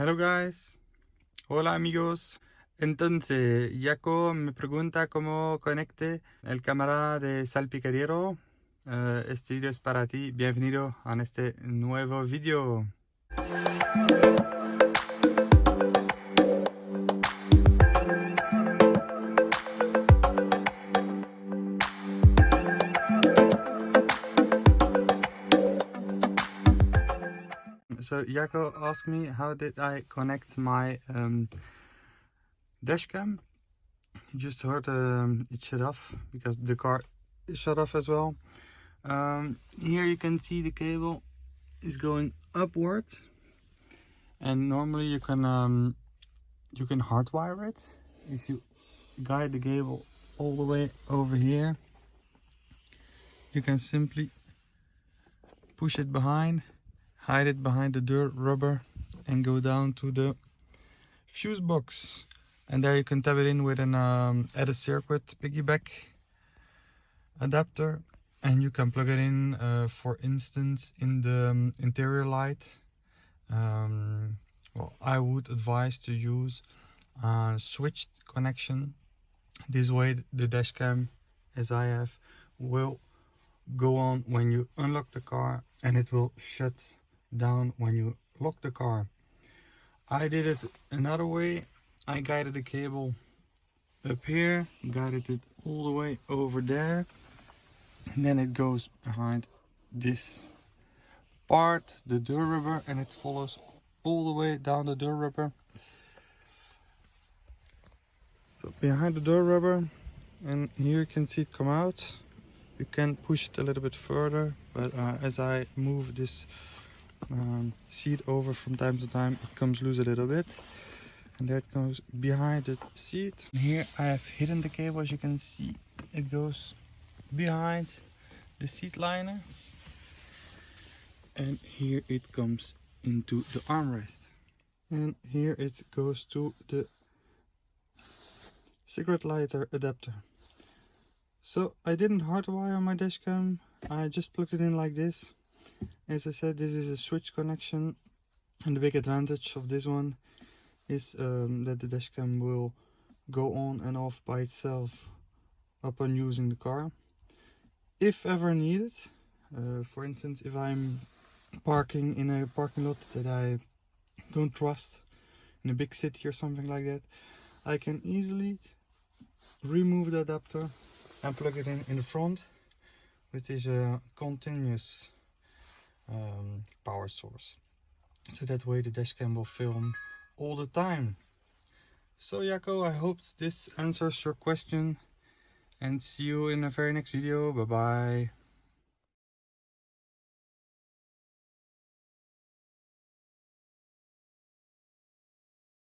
Hello guys. Hola amigos. Entonces, Jaco me pregunta cómo conecte el cámara de salpicadero. Este video es para ti. Bienvenido a este nuevo video. So Jaco asked me how did I connect my um, dashcam. You just heard um, it shut off because the car shut off as well. Um, here you can see the cable is going upwards and normally you can um, you can hardwire it if you guide the cable all the way over here you can simply push it behind hide it behind the dirt rubber and go down to the fuse box. And there you can tap it in with an um, a circuit piggyback adapter. And you can plug it in uh, for instance in the um, interior light. Um, well I would advise to use a switched connection. This way the dash cam as I have will go on when you unlock the car and it will shut down when you lock the car. I did it another way. I guided the cable up here, guided it all the way over there. And then it goes behind this part, the door rubber, and it follows all the way down the door rubber. So behind the door rubber, and here you can see it come out. You can push it a little bit further, but uh, as I move this um, seat over from time to time it comes loose a little bit. And that goes behind the seat here I have hidden the cable as you can see. It goes behind the seat liner. And here it comes into the armrest. And here it goes to the cigarette lighter adapter. So I didn't hardwire my dashcam. I just plugged it in like this as I said this is a switch connection and the big advantage of this one is um, that the dashcam will go on and off by itself upon using the car. If ever needed uh, for instance if I'm parking in a parking lot that I don't trust in a big city or something like that I can easily remove the adapter and plug it in in the front which is a continuous um, power source. So that way the dashcam will film all the time. So Jaco, I hope this answers your question and see you in the very next video. Bye bye.